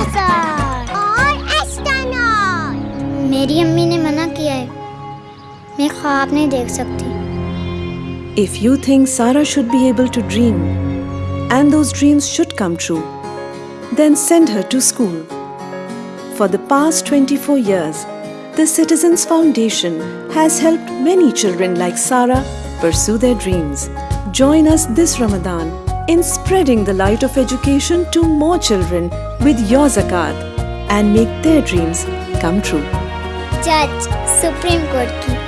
If और think मेरी अम्मी ने मना किया है मैं ख्वाब नहीं देख सकती if you think Sara should be able to dream and those dreams should come true then send her to school. For the past 24 years, the Citizens Foundation has helped many children like Sara pursue their dreams. Join us this Ramadan in spreading the light of education to more children with your zakat and make their dreams come true. Judge Supreme Court ki